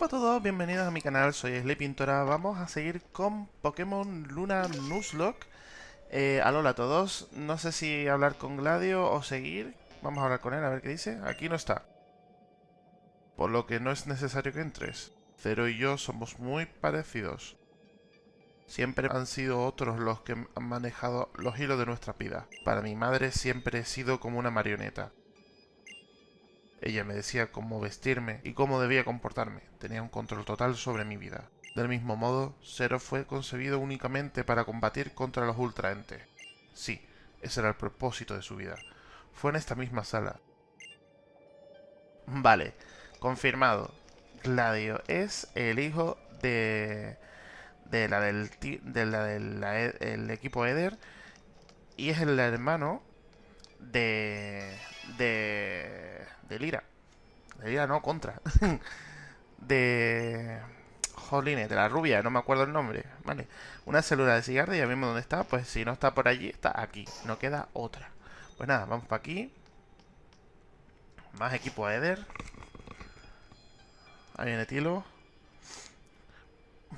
Hola a todos, bienvenidos a mi canal, soy Slay Pintora. Vamos a seguir con Pokémon Luna Nuzlocke. Eh, alola a todos, no sé si hablar con Gladio o seguir. Vamos a hablar con él, a ver qué dice. Aquí no está. Por lo que no es necesario que entres. Cero y yo somos muy parecidos. Siempre han sido otros los que han manejado los hilos de nuestra vida. Para mi madre siempre he sido como una marioneta. Ella me decía cómo vestirme y cómo debía comportarme. Tenía un control total sobre mi vida. Del mismo modo, Zero fue concebido únicamente para combatir contra los ultraentes. Sí, ese era el propósito de su vida. Fue en esta misma sala. Vale, confirmado. Gladio es el hijo de, de la del, de la del el equipo Eder y es el hermano de de de Lira. De Lira no, contra. de... Jolines, de la rubia, no me acuerdo el nombre. Vale. Una célula de cigarro, ya vimos dónde está. Pues si no está por allí, está aquí. No queda otra. Pues nada, vamos para aquí. Más equipo a Eder. Ahí viene Tilo.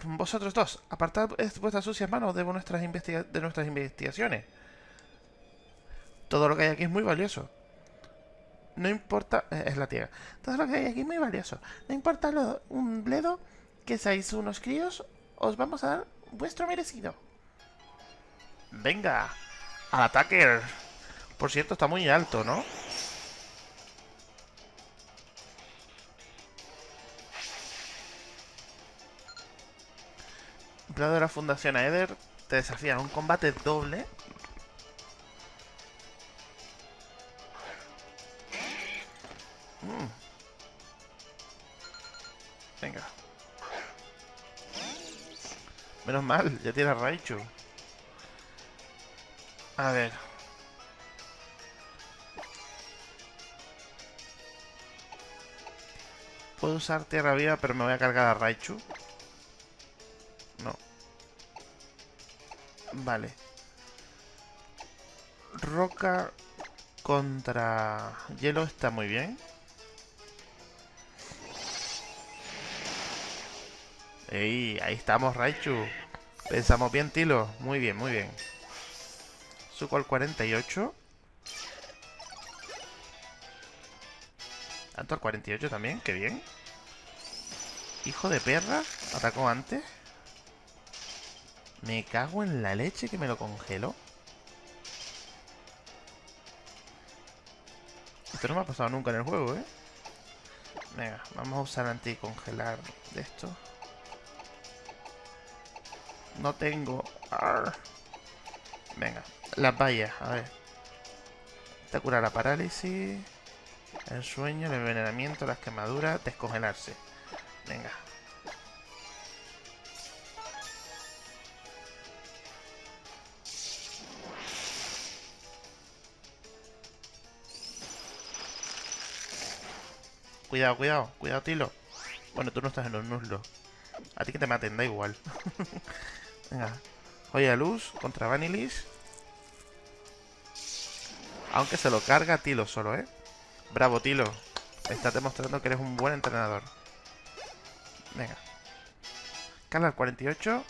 Vosotros dos, apartad vuestras sucias manos de nuestras, de nuestras investigaciones. Todo lo que hay aquí es muy valioso no importa, eh, es la tierra. Todo lo que hay aquí es muy valioso. No importa lo, un bledo que seáis unos críos, os vamos a dar vuestro merecido. Venga, al ataque. Por cierto, está muy alto, ¿no? Empleado de la Fundación Aether te desafía a un combate doble Venga. Menos mal, ya tiene a Raichu. A ver. Puedo usar Tierra Viva, pero me voy a cargar a Raichu. No. Vale. Roca contra hielo está muy bien. Ey, ahí estamos, Raichu. Pensamos bien, Tilo. Muy bien, muy bien. Suco al 48. Tanto al 48 también, qué bien. Hijo de perra, atacó antes. Me cago en la leche que me lo congeló. Esto no me ha pasado nunca en el juego, ¿eh? Venga, vamos a usar anticongelar de esto. No tengo. Venga, las vallas, a ver. Te cura la parálisis, el sueño, el envenenamiento, las quemaduras, descongelarse. Venga. Cuidado, cuidado, cuidado, Tilo. Bueno, tú no estás en los nuzlos. A ti que te maten, da igual. Venga. Joya luz contra Vanilis. Aunque se lo carga Tilo solo, ¿eh? Bravo, Tilo. Estás demostrando que eres un buen entrenador. Venga. Cala al 48.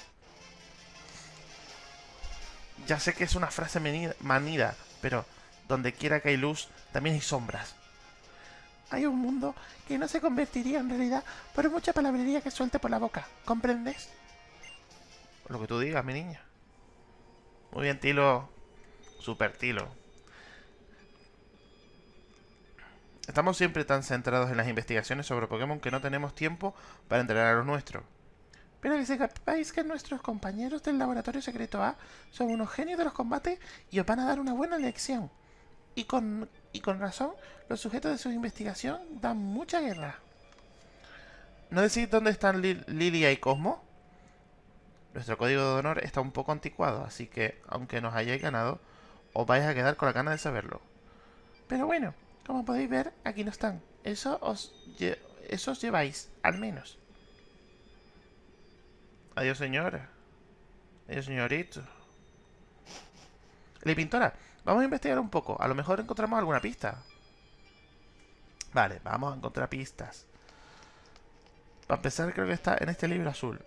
Ya sé que es una frase manida, pero donde quiera que hay luz, también hay sombras. Hay un mundo que no se convertiría en realidad por mucha palabrería que suelte por la boca. ¿Comprendes? Lo que tú digas, mi niña. Muy bien, Tilo. Super Tilo. Estamos siempre tan centrados en las investigaciones sobre Pokémon que no tenemos tiempo para entrenar a los nuestros. Pero que sepáis que nuestros compañeros del Laboratorio Secreto A son unos genios de los combates y os van a dar una buena lección. Y con, y con razón, los sujetos de su investigación dan mucha guerra. ¿No decís dónde están Lilia y Cosmo? Nuestro código de honor está un poco anticuado, así que, aunque nos hayáis ganado, os vais a quedar con la gana de saberlo. Pero bueno, como podéis ver, aquí no están. Eso os, eso os lleváis, al menos. Adiós, señora. Adiós, señorito. La pintora, vamos a investigar un poco. A lo mejor encontramos alguna pista. Vale, vamos a encontrar pistas. Para empezar, creo que está en este libro azul.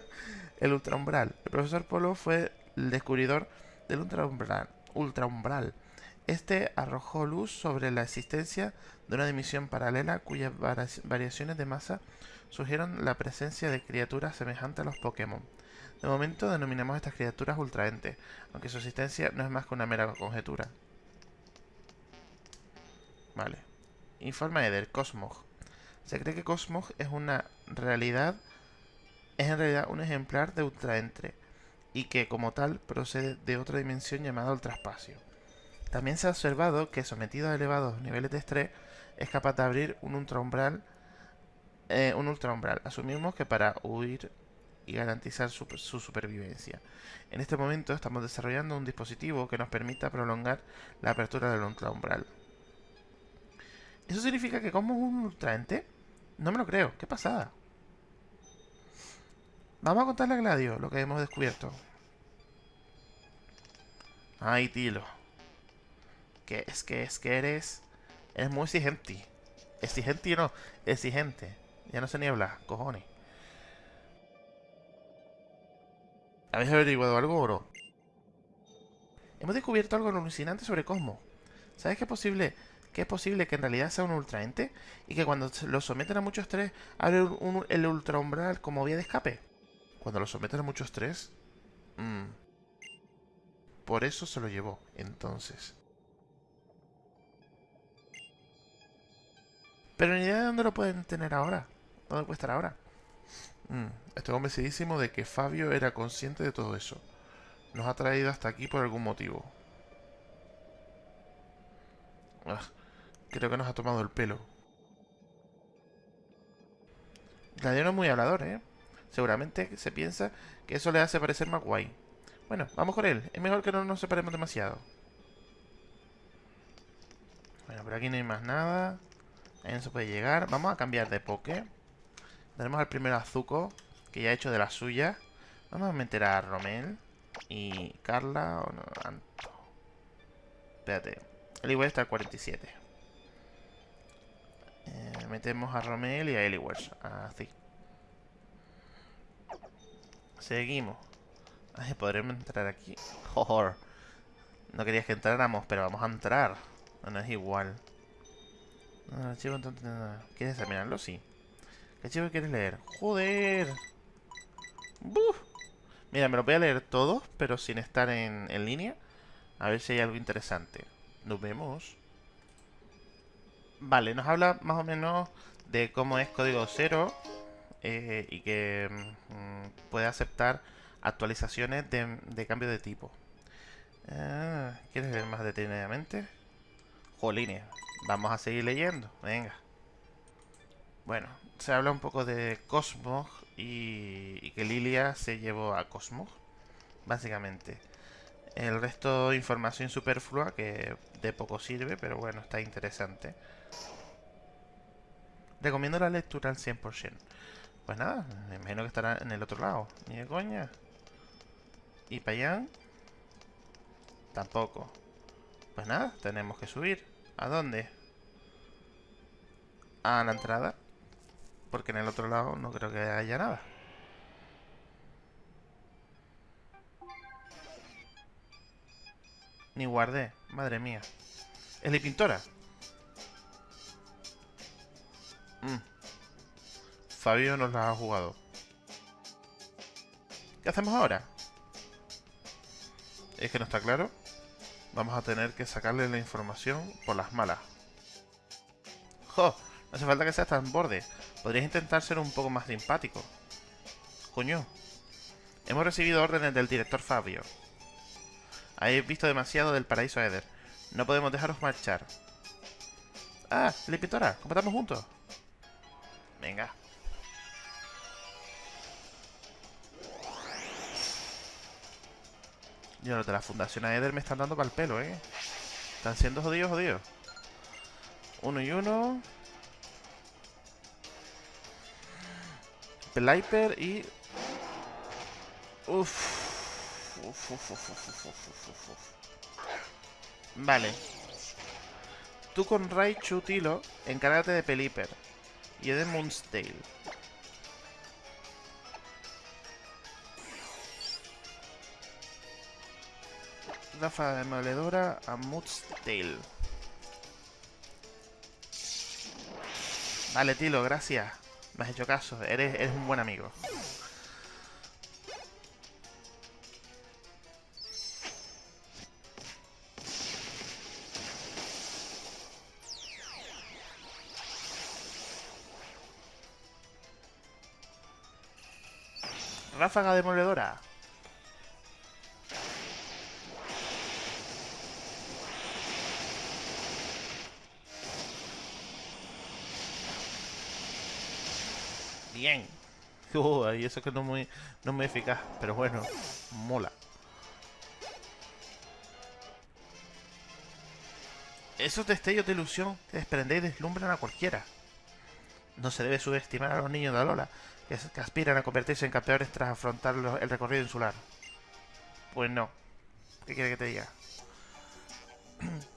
el ultraumbral. El profesor Polo fue el descubridor del ultraumbral. Este arrojó luz sobre la existencia de una dimensión paralela cuyas variaciones de masa sugieren la presencia de criaturas semejantes a los Pokémon. De momento denominamos a estas criaturas ultraentes, aunque su existencia no es más que una mera conjetura. Vale. Informa Eder, Cosmog. Se cree que Cosmog es una realidad es en realidad un ejemplar de ultraentre y que como tal procede de otra dimensión llamada ultraespacio. También se ha observado que sometido a elevados niveles de estrés es capaz de abrir un ultraumbral eh, un ultraumbral. Asumimos que para huir y garantizar su, supervivencia. En este momento estamos desarrollando un dispositivo que nos permita prolongar la apertura del ultraumbral. ¿Eso significa que como un ultraente? No me lo creo. ¿Qué pasada? Vamos a contarle a Gladio lo que hemos descubierto. Ay, Tilo. Que es que es que eres... Eres muy exigente. Exigente no, exigente. Ya no se niebla, cojones. ¿Habéis averiguado algo, bro? Hemos descubierto algo alucinante sobre Cosmo. ¿Sabes qué es posible? Que es posible que en realidad sea un ultraente y que cuando lo someten a mucho estrés abre el ultraumbral como vía de escape. Cuando lo someten a mucho estrés. Mmm. Por eso se lo llevó, entonces. Pero ni idea de dónde lo pueden tener ahora. ¿Dónde puede estar ahora? Mm, estoy convencidísimo de que Fabio era consciente de todo eso. Nos ha traído hasta aquí por algún motivo. Ah, creo que nos ha tomado el pelo. No es muy hablador, ¿eh? Seguramente se piensa que eso le hace parecer más guay. Bueno, vamos con él. Es mejor que no nos separemos demasiado. Bueno, por aquí no hay más nada. Ahí no se puede llegar. Vamos a cambiar de poke. Tenemos al primer Azuko, que ya ha hecho de la suya. Vamos a meter a Romel y Carla o no, Anto. Espérate. El igual está al 47. Metemos a Romel y a Eliwers. Así. Seguimos. Ay, podremos entrar aquí. Joder. No querías que entráramos, pero vamos a entrar. No, es igual. ¿Quieres examinarlo? Sí. ¿Qué chico quieres leer? ¡Joder! Mira, me lo voy a leer todo, pero sin estar en, línea. A ver si hay algo interesante. Nos vemos. Vale, nos habla más o menos de cómo es código cero eh, y que mm, puede aceptar actualizaciones de, cambio de tipo. Ah, ¿Quieres leer más detenidamente? Jolines, vamos a seguir leyendo. Venga. Bueno, se habla un poco de Cosmog y, que Lilia se llevó a Cosmog, básicamente. El resto de información superflua que de poco sirve, pero bueno, está interesante. Recomiendo la lectura al 100%. Pues nada, me imagino que estará en el otro lado. Ni de coña. ¿Y para allá? Tampoco. Pues nada, tenemos que subir. ¿A dónde? A la entrada. Porque en el otro lado no creo que haya nada. Ni guardé. Madre mía. Es la pintora. Mm. Fabio nos la ha jugado. ¿Qué hacemos ahora? Es que no está claro. Vamos a tener que sacarle la información por las malas. ¡Jo! No hace falta que seas tan borde. Podrías intentar ser un poco más simpático. Coño. Hemos recibido órdenes del director Fabio. Habéis visto demasiado del paraíso Eder. No podemos dejaros marchar. Ah, la pintora. Combatamos juntos. Venga. Y los de la Fundación Eder me están dando para el pelo, ¿eh? Están siendo jodidos, jodidos. Uno y uno. Peliper y... Uf. Vale. Tú con Raichu, Tilo, encárgate de Pelipper. Y yo de Moonstale. de demoledora a Moonstale. Vale, Tilo, gracias. Me has hecho caso. Eres un buen amigo. Ráfaga demoledora. Bien. Uh, y eso que no muy, no muy eficaz, pero bueno, mola. Esos destellos de ilusión que desprenden y deslumbran a cualquiera. No se debe subestimar a los niños de Alola, que, aspiran a convertirse en campeones tras afrontar el recorrido insular. Pues no. ¿Qué quiere que te diga?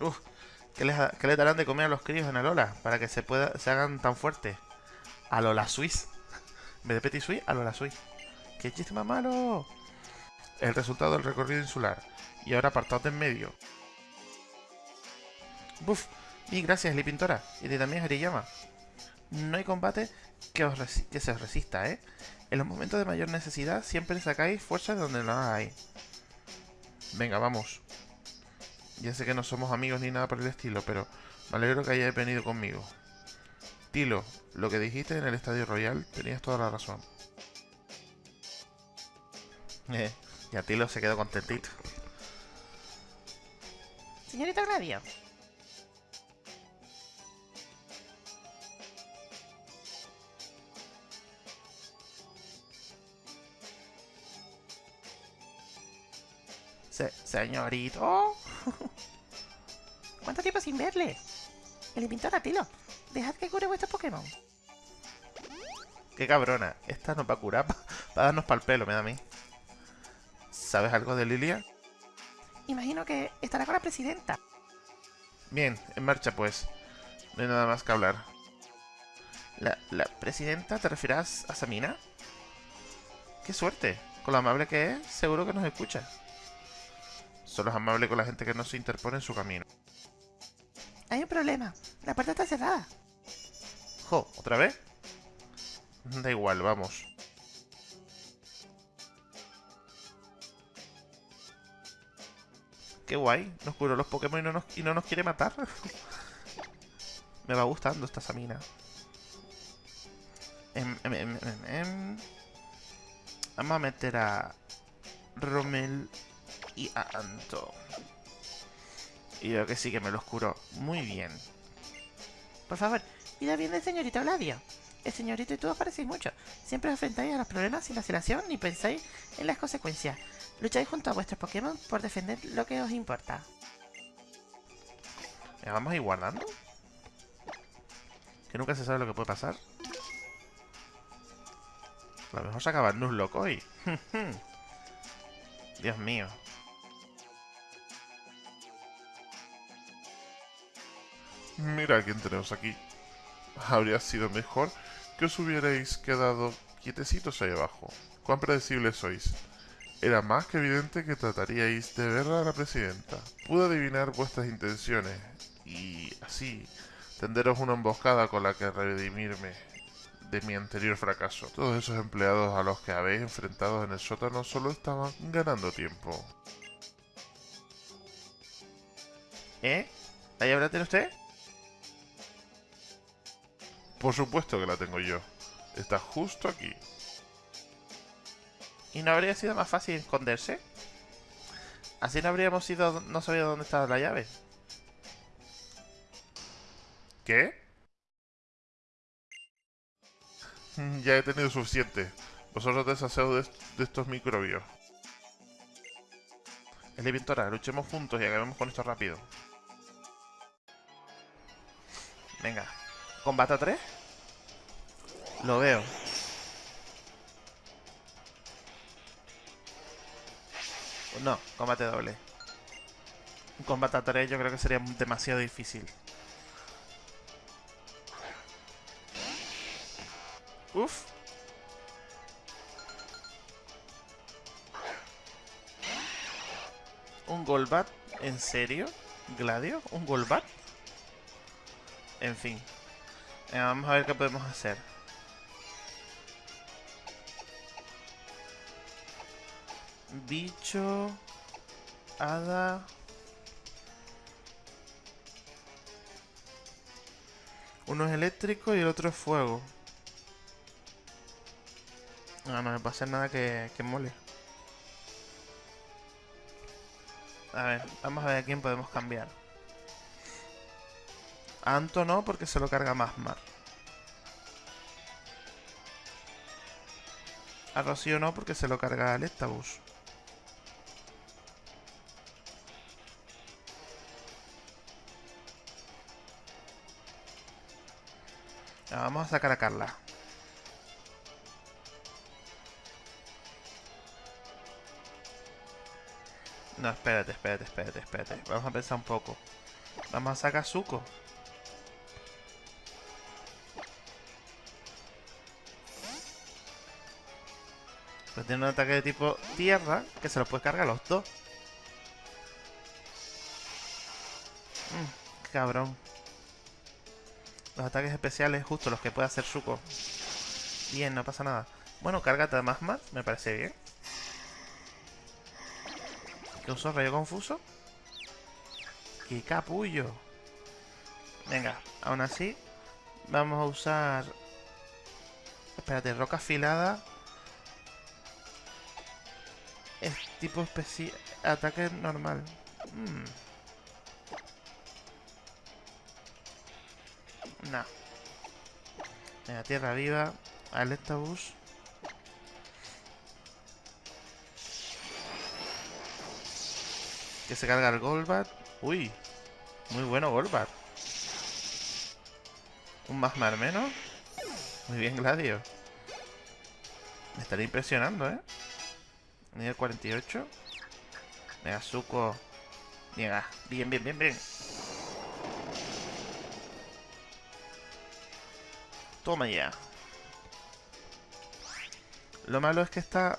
Uf, ¿qué les, darán de comer a los críos en Alola para que se pueda se hagan tan fuertes? Alola Swiss. En de Petit Suisse, Alola Swiss. ¡Qué chiste más malo! El resultado del recorrido insular. Y ahora apartados de en medio. Buf, y gracias, Li Pintora. Y de también Hariyama. No hay combate que, os que se os resista, ¿eh? En los momentos de mayor necesidad siempre sacáis fuerzas de donde no hay. Venga, vamos. Ya sé que no somos amigos ni nada por el estilo, pero me alegro que hayáis venido conmigo. Tilo, lo que dijiste en el Estadio Royal, tenías toda la razón. Eh, ya Tilo se quedó contentito. Señorita Gladio, señorito. ¿Cuánto tiempo sin verle? El pintor Tilo, dejad que cure vuestro Pokémon. Qué cabrona. Esta nos va a curar para darnos para el pelo, me da a mí. ¿Sabes algo de Lilia? Imagino que estará con la presidenta. Bien, en marcha pues. No hay nada más que hablar. ¿La, la presidenta te refieras a Samina? ¡Qué suerte! Con lo amable que es, seguro que nos escucha. Solo es amable con la gente que no se interpone en su camino. Hay un problema. La puerta está cerrada. Jo, ¿otra vez? Da igual, vamos. Qué guay. Nos curó los Pokémon y no nos, y no nos quiere matar. Me va gustando esta Samina. Em, em, em, Vamos a meter a Rommel y a Anto. Y veo que sí que me lo oscuro muy bien. Por favor, cuida bien del señorito Gladio. El señorito y tú os parecéis mucho. Siempre os enfrentáis a los problemas sin vacilación ni pensáis en las consecuencias. Lucháis junto a vuestros Pokémon por defender lo que os importa. ¿Me vamos a ir guardando? Que nunca se sabe lo que puede pasar. A lo mejor se acaba el Nuzlocke hoy. Dios mío. Mira quién tenemos aquí. Habría sido mejor que os hubierais quedado quietecitos ahí abajo. Cuán predecibles sois. Era más que evidente que trataríais de ver a la presidenta. Pude adivinar vuestras intenciones y así tenderos una emboscada con la que redimirme de mi anterior fracaso. Todos esos empleados a los que habéis enfrentado en el sótano solo estaban ganando tiempo. ¿Eh? ¿Ahí habla usted? Por supuesto que la tengo yo. Está justo aquí. ¿Y no habría sido más fácil esconderse? Así no habríamos ido... no sabido dónde estaba la llave. ¿Qué? ya he tenido suficiente. Vosotros deshaceos de, estos microbios. Es luchemos juntos y acabemos con esto rápido. Venga. ¿Combate a 3? Lo veo. No, combate doble. Un combate a 3 yo creo que sería demasiado difícil. Uf. ¿Un Golbat? ¿En serio? ¿Gladio? ¿Un Golbat? En fin. Eh, vamos a ver qué podemos hacer. Bicho... Hada... Uno es eléctrico y el otro es fuego. No, no me hacer nada que, mole. A ver, vamos a ver a quién podemos cambiar. A Anto no, porque se lo carga más mar. A Rocío no, porque se lo carga Electabuzz. Ya, Vamos a sacar a Carla. No, espérate, espérate, espérate, espérate. Vamos a pensar un poco. Vamos a sacar a Zuko. Pues tiene un ataque de tipo tierra que se lo puede cargar a los dos. Mm, cabrón. Los ataques especiales, justo los que puede hacer Zuko. Bien, no pasa nada. Bueno, cárgate más más, me parece bien. ¿Qué usó? ¿Rayo confuso? ¡Qué capullo! Venga, aún así, vamos a usar... Espérate, roca afilada. Es tipo especial... Ataque normal. Mm. No. Venga, tierra viva. Alectabus. Que se carga el Golbat. Uy. Muy bueno Golbat. Un más mar menos. Muy bien, Gladio. Me estaría impresionando, ¿eh? Nivel 48. Venga, Zuko. Venga, bien, bien, bien, bien. Toma ya. Lo malo es que está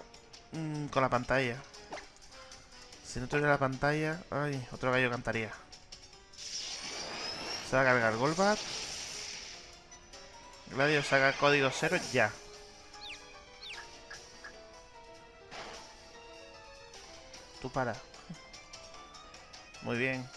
mm, con la pantalla. Si no tuviera la pantalla... Ay, otro gallo cantaría. Se va a cargar Golbat. Gladio saca código cero ya. Tú para. Muy bien.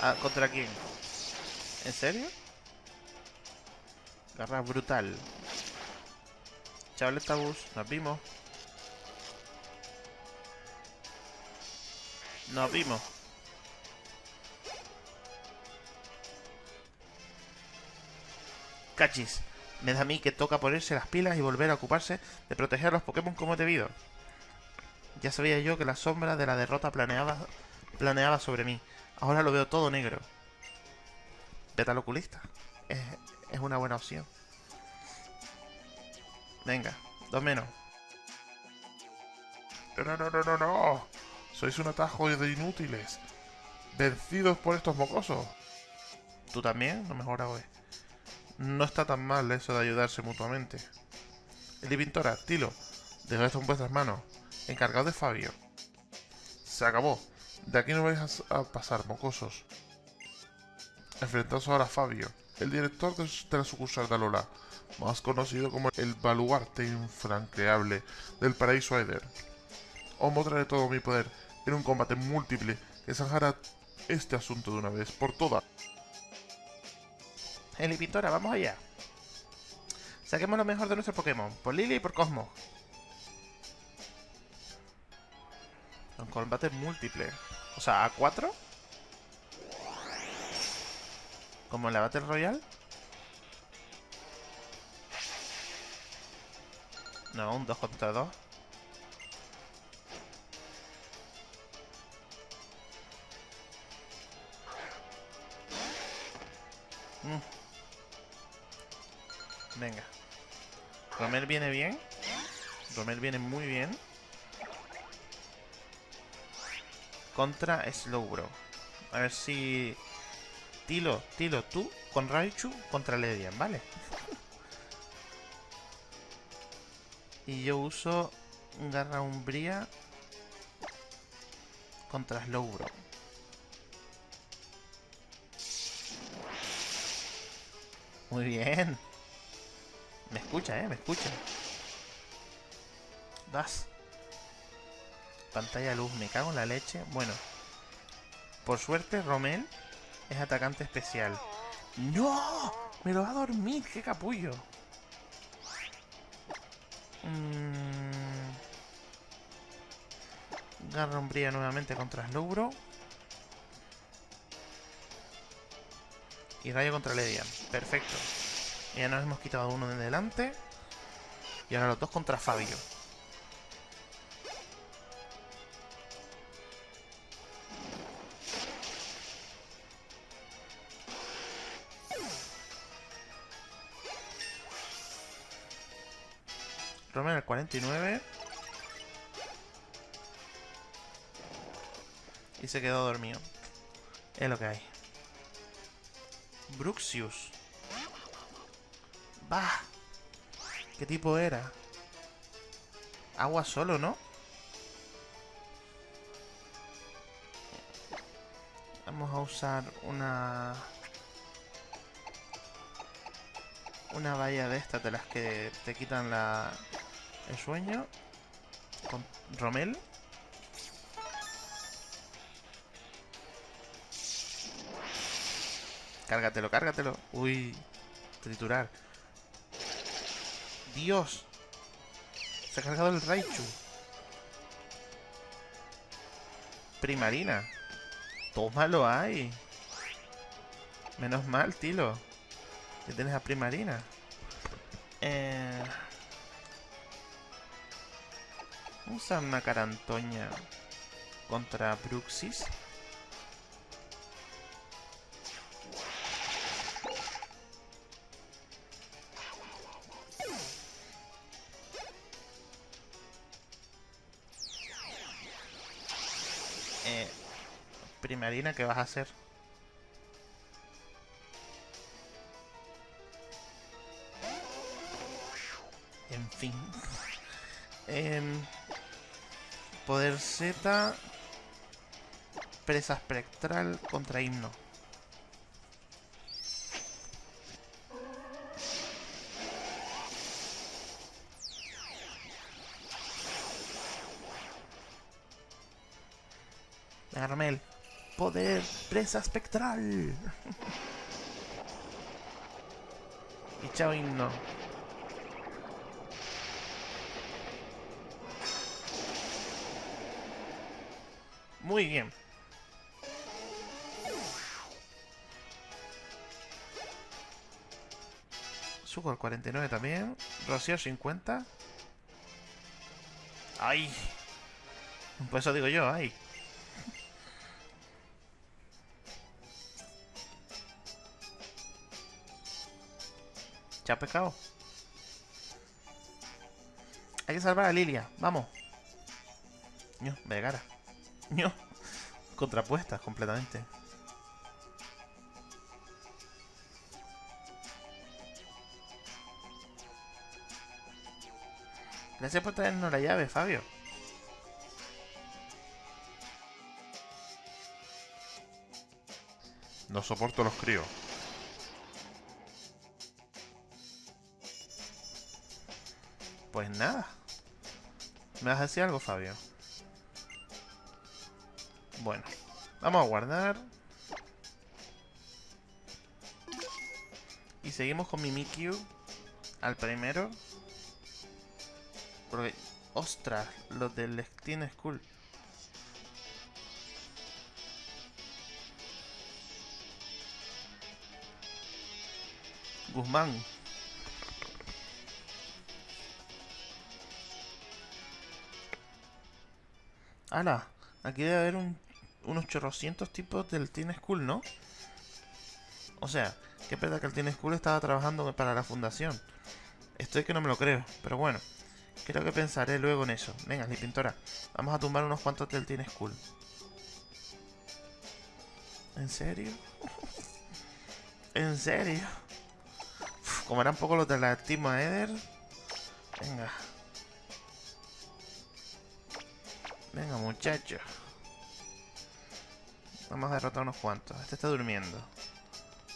Ah, ¿contra quién? ¿En serio? Garra brutal. Chaval bus, nos vimos. Nos vimos. Cachis, me da a mí que toca ponerse las pilas y volver a ocuparse de proteger a los Pokémon como debido. Ya sabía yo que la sombra de la derrota planeaba, planeaba sobre mí. Ahora lo veo todo negro. Beta oculista. Es, una buena opción. Venga, dos menos. No, no, no, no, no. Sois un atajo de inútiles. Vencidos por estos mocosos. ¿Tú también? No mejora hoy. No está tan mal eso de ayudarse mutuamente. Eli Pintora, Tilo, dejo esto en vuestras manos. Encargado de Fabio. Se acabó. De aquí no vais a, pasar, mocosos. Enfrentaos ahora a Fabio, el director de, de la sucursal de Alola, más conocido como el baluarte infranqueable del paraíso Aether. Os mostraré todo mi poder en un combate múltiple que zanjará este asunto de una vez por todas. Eli Pintora, vamos allá. Saquemos lo mejor de nuestro Pokémon, por Lily y por Cosmo. Un combate múltiple. O sea, a 4 Como en la Battle Royale. No, un 2 contra 2. Mm. Venga. Romel viene bien. Romel viene muy bien. Contra Slowbro. A ver si... Tilo, Tilo, tú con Raichu contra Ledian, ¿vale? y yo uso Garra Umbría contra Slowbro. Muy bien. Me escucha, eh, me escucha. Das. Pantalla luz, me cago en la leche. Bueno. Por suerte, Romel es atacante especial. ¡No! Me lo va a dormir, qué capullo. Mm. Garra umbría nuevamente contra Slowbro. Y rayo contra Ledian. Perfecto. Ya nos hemos quitado uno de delante. Y ahora los dos contra Fabio. 49. Y se quedó dormido. Es lo que hay. Bruxius. Bah. ¿Qué tipo era? Agua solo, ¿no? Vamos a usar una... Una valla de estas, de las que te quitan la... El sueño. Con Romel. Cárgatelo, cárgatelo. Uy, triturar. Dios. Se ha cargado el Raichu. Primarina. Tómalo ahí. Menos mal, Tilo. Que tienes a Primarina. Eh... Vamos una carantoña contra Bruxis. Eh, primarina, ¿qué vas a hacer? En fin. Em, poder Z. Presa espectral contra himno. Armel. Poder presa espectral. y chao himno. Muy bien. Suco al 49 también. Rocío 50. ¡Ay! Por eso digo yo, ¡ay! ¿Ya pescado? Hay que salvar a Lilia, vamos. No, Vegara. No. Contrapuestas completamente. Gracias por traernos la llave, Fabio. No soporto los críos. Pues nada. ¿Me vas a decir algo, Fabio? Bueno, vamos a guardar. Y seguimos con mi Mimikyu al primero. Porque, ostras, los del Steam School. Guzmán. Aquí debe haber un, unos chorrocientos tipos del Teen School, ¿no? O sea, qué pena que el Teen School estaba trabajando para la fundación. Estoy que no me lo creo, pero bueno. Creo que pensaré luego en eso. Venga, mi pintora. Vamos a tumbar unos cuantos del Teen School. ¿En serio? ¿En serio? como eran poco los de la Team Eder. Venga. Venga, muchachos. Vamos a derrotar unos cuantos. Este está durmiendo.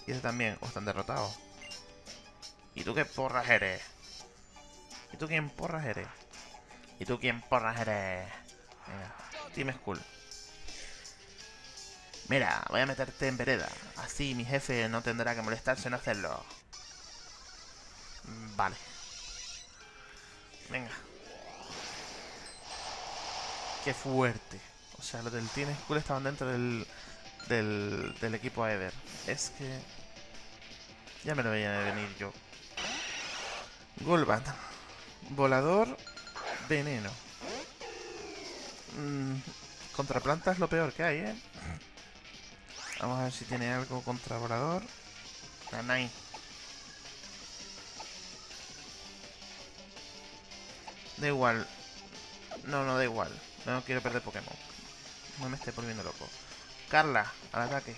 Y este también. O están derrotados. ¿Y tú qué porras eres? ¿Y tú quién porras eres? ¿Y tú quién porras eres? Venga, Team School. Mira, voy a meterte en vereda. Así mi jefe no tendrá que molestarse en hacerlo. Vale. Venga. Qué fuerte. O sea, los del Team School estaban dentro del, del, del equipo Eder. Es que... Ya me lo veía venir yo. Golbat. Volador. Veneno. Mm, contra planta es lo peor que hay, ¿eh? Vamos a ver si tiene algo contra volador. Nanai. Da igual. No, no da igual. No quiero perder Pokémon. No me esté volviendo loco. Carla, al ataque.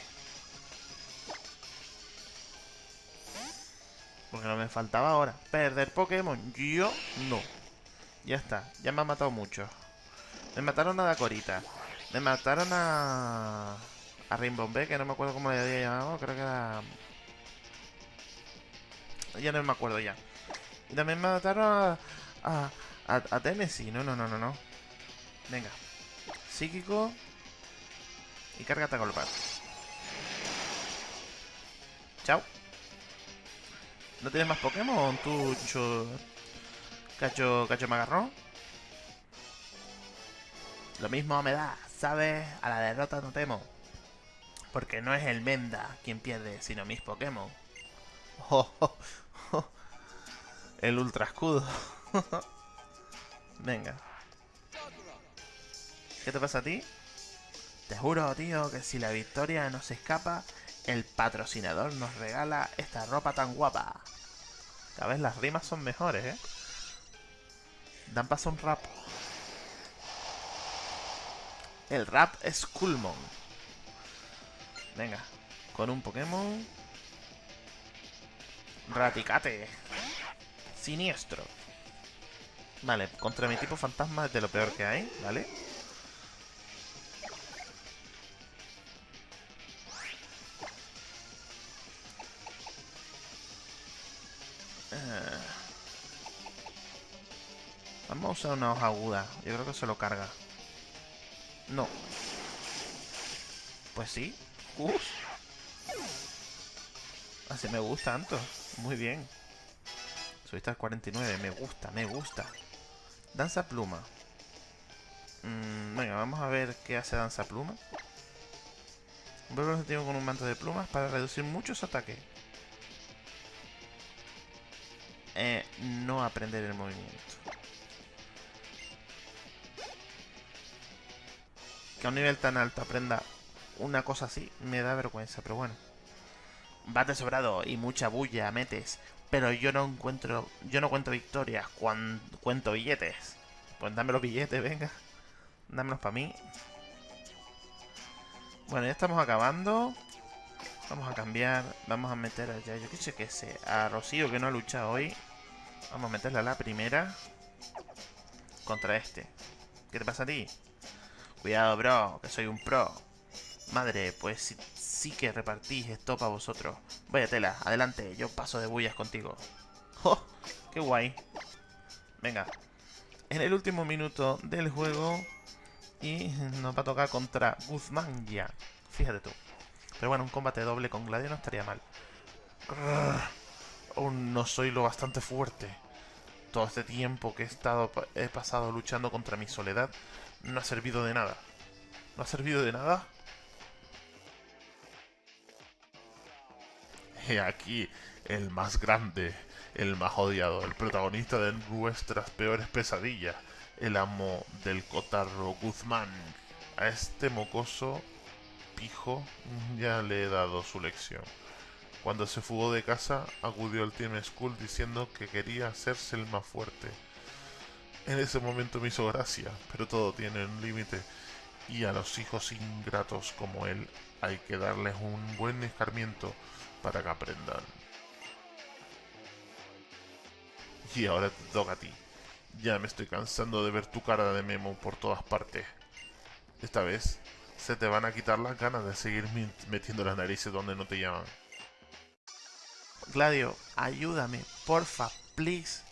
Porque no me faltaba ahora. Perder Pokémon. Yo no. Ya está. Ya me han matado muchos. Me mataron a Dakorita. Me mataron a... A Rimbombe, que no me acuerdo cómo le había llamado. Creo que era... Ya no me acuerdo ya. Y también me mataron a... A, a, a Tennessee. No, no, no, no, no. Venga. Psíquico. Y cárgate a golpear. Chao. ¿No tienes más Pokémon, tú, cho... Cacho, cacho me agarró? Lo mismo me da, ¿sabes? A la derrota no temo. Porque no es el Menda quien pierde, sino mis Pokémon. Oh, oh, oh. El ultra escudo. Venga. ¿Qué te pasa a ti? Te juro, tío, que si la victoria no se escapa, el patrocinador nos regala esta ropa tan guapa. Cada vez las rimas son mejores, ¿eh? Dan paso un rap. El rap es Coolmon. Venga, con un Pokémon. Raticate. Siniestro. Vale, contra mi tipo fantasma es de lo peor que hay, ¿vale? Vamos a usar una hoja aguda. Yo creo que se lo carga. No. Pues sí. Uf. Así me gusta tanto. Muy bien. Subiste al 49. Me gusta, me gusta. Danza pluma. Mm, venga, vamos a ver qué hace danza pluma. Vuelve objetivo con un manto de plumas para reducir muchos ataques. Eh, no aprender el movimiento. A un nivel tan alto aprenda una cosa así me da vergüenza, pero bueno. Bate sobrado y mucha bulla metes, pero yo no encuentro, yo no cuento victorias, cuento billetes. Pues dame los billetes, venga. Dámelos para mí. Bueno, ya estamos acabando. Vamos a cambiar. Vamos a meter allá, yo qué sé qué sé. A Rocío que no ha luchado hoy. Vamos a meterle a la primera. Contra este. ¿Qué te pasa a ti? Cuidado, bro, que soy un pro. Madre, pues sí, que repartís esto para vosotros. Vaya tela, adelante, yo paso de bullas contigo. ¡Oh! ¡Qué guay! Venga. En el último minuto del juego. Y nos va a tocar contra Guzmán ya. Fíjate tú. Pero bueno, un combate doble con Gladio no estaría mal. Aún no soy lo bastante fuerte. Todo este tiempo que he estado he pasado luchando contra mi soledad no ha servido de nada. ¿No ha servido de nada? He aquí el más grande, el más odiado, el protagonista de nuestras peores pesadillas, el amo del cotarro Guzmán. A este mocoso pijo ya le he dado su lección. Cuando se fugó de casa, acudió al Team School diciendo que quería hacerse el más fuerte. En ese momento me hizo gracia, pero todo tiene un límite, y a los hijos ingratos como él hay que darles un buen escarmiento para que aprendan. Y ahora te toca a ti. Ya me estoy cansando de ver tu cara de memo por todas partes. Esta vez se te van a quitar las ganas de seguir metiendo las narices donde no te llaman. Gladio, ayúdame, porfa, please.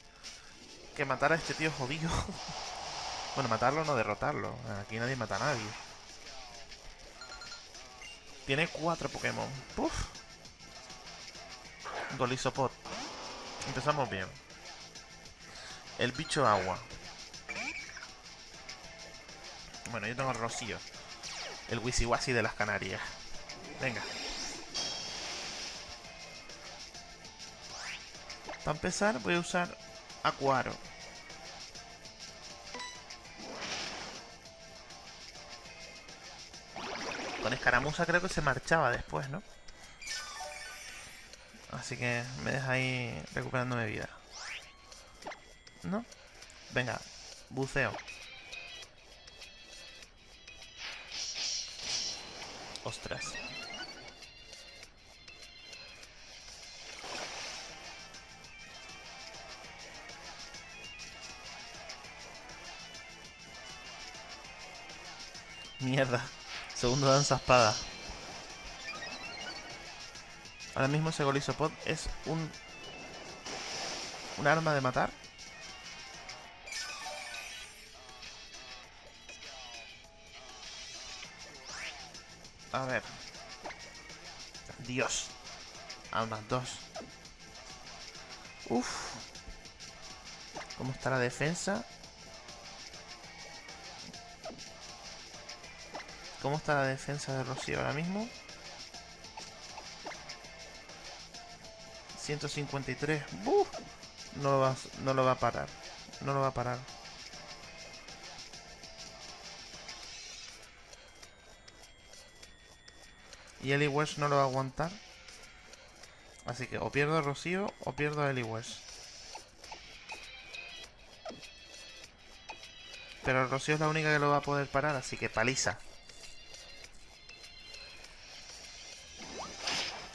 Que matar a este tío jodido. bueno, matarlo no derrotarlo. Aquí nadie mata a nadie. Tiene cuatro Pokémon. Puf. Golisopod. Empezamos bien. El bicho agua. Bueno, yo tengo el Rocío. El Wisiwasi de las Canarias. Venga. Para empezar voy a usar Acuaro. Con escaramuza creo que se marchaba después, ¿no? Así que me deja ahí recuperándome vida. ¿No? Venga, buceo. Ostras. Mierda. Segundo danza espada. Ahora mismo ese Golisopod es un... Un arma de matar. A ver. Dios. A unas dos. Uf. ¿Cómo está la defensa? ¿Cómo está la defensa de Rocío ahora mismo? 153. ¡Buf! No lo, va, no lo va a parar. No lo va a parar. Y Eli West no lo va a aguantar. Así que o pierdo a Rocío o pierdo a Eli. Pero Rocío es la única que lo va a poder parar, así que paliza.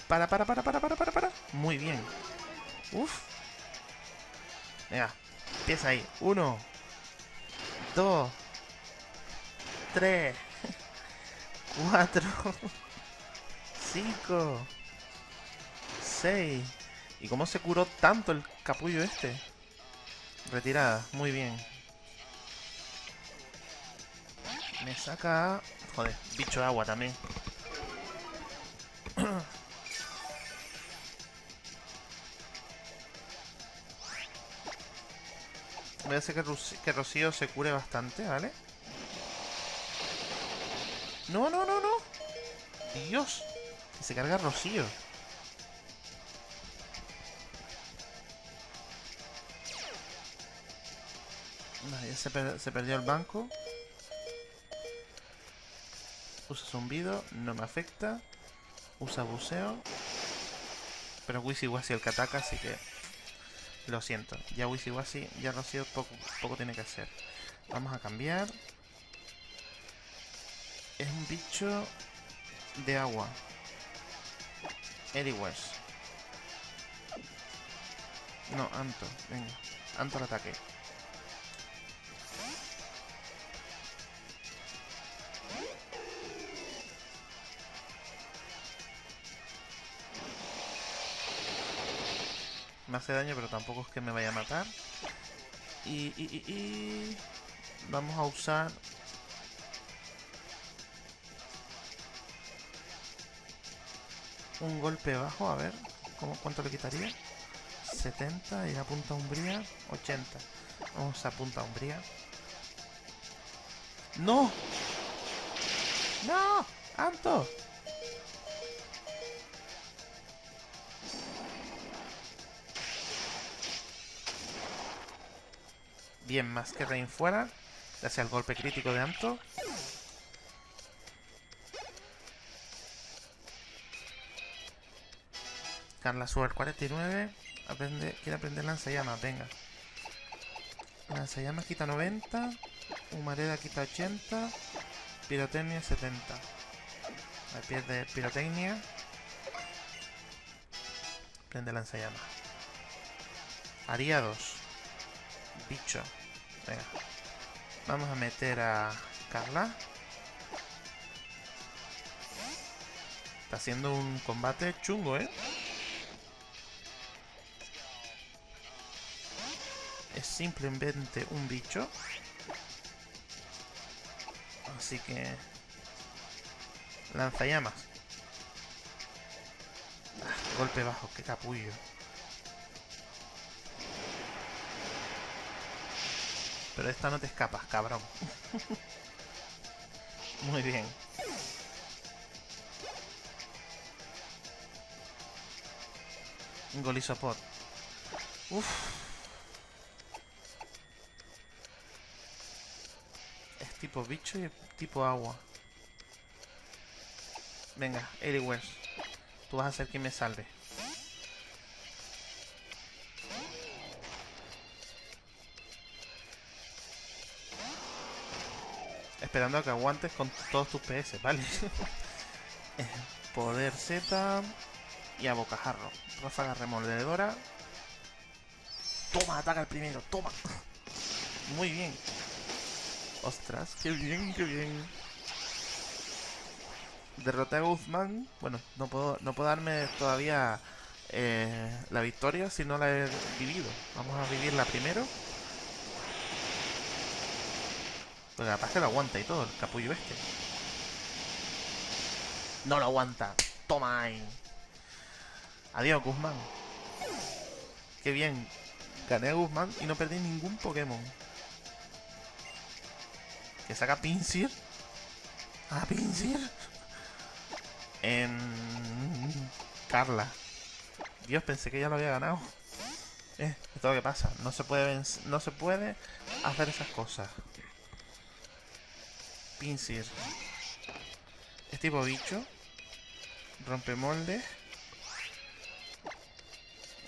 Para, para, para, para, para, para, para. Muy bien. Uf. Venga, empieza ahí. Uno. Dos. Tres. Cuatro. Cinco. Seis. ¿Y cómo se curó tanto el capullo este? Retirada, muy bien. Me saca... Joder, bicho de agua también. A hacer que, Rocío se cure bastante, ¿vale? No, no, no, no. Dios. Que se carga Rocío. Ya se, per- se perdió el banco. Usa zumbido, no me afecta. Usa buceo. Pero Wisi el que ataca, así que... Lo siento. Ya Wisi ya Rocío poco, poco tiene que hacer. Vamos a cambiar. Es un bicho de agua. Anyways. No, Anto. Venga. Anto al ataque. Me hace daño, pero tampoco es que me vaya a matar. Y, y, y, y... Vamos a usar... Un golpe bajo, a ver. ¿cómo, ¿Cuánto le quitaría? 70 y la punta umbría 80. Vamos a punta umbría. ¡No! ¡No! ¡Anto! Bien, más que Rain fuera. Gracias al golpe crítico de Anto. Carla Suar 49. Aprende, quiere aprender lanzallamas, venga. Lanzallamas quita 90. Humareda quita 80. Pirotecnia 70. Ahí pierde pirotecnia. ítem de lanzallamas. Ariados. Bicho. Venga. Vamos a meter a Carla. Está haciendo un combate chungo, ¿eh? Es simplemente un bicho. Así que... Lanzallamas. Ah, golpe bajo, qué capullo. Pero esta no te escapas, cabrón. Muy bien. Golisopod. Uf. Es tipo bicho y tipo agua. Venga, Eliwers. Tú vas a ser quien me salve. Esperando a que aguantes con todos tus PS, ¿vale? Eh, Poder Z y a bocajarro. Ráfaga remoledora. Toma, ataca el primero, toma. Muy bien. Ostras, qué bien, qué bien. Derroté a Guzmán. Bueno, no puedo, no puedo darme todavía eh, la victoria si no la he vivido. Vamos a vivirla primero. Porque capaz lo aguanta y todo, el capullo este. No lo aguanta. Toma ahí. Adiós, Guzmán. Qué bien. Gané a Guzmán y no perdí ningún Pokémon. Que saca Pinsir. Ah, Pinsir. En... Carla. Dios, pensé que ya lo había ganado. Eh, esto es lo que pasa. No se puede no se puede hacer esas cosas. Pinsir. Es tipo bicho. Rompe moldes.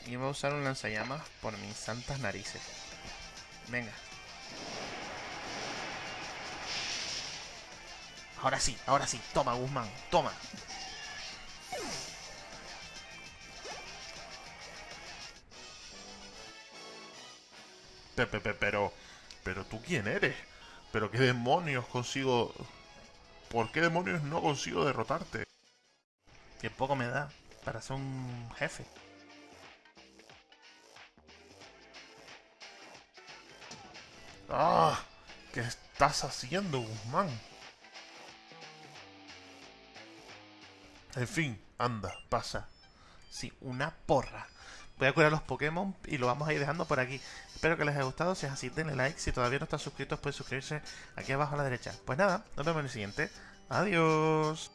Y voy a usar un lanzallamas por mis santas narices. Venga. Ahora sí, ahora sí. Toma, Guzmán. Toma. Pepe, pero... ¿Pero tú quién eres? ¿Pero qué demonios consigo...? ¿Por qué demonios no consigo derrotarte? Que poco me da para ser un jefe. ¡Ah! ¿Qué estás haciendo, Guzmán? En fin, anda, pasa. Sí, una porra. Voy a curar los Pokémon y lo vamos a ir dejando por aquí. Espero que les haya gustado. Si es así, denle like. Si todavía no están suscritos, pueden suscribirse aquí abajo a la derecha. Pues nada, nos vemos en el siguiente. Adiós.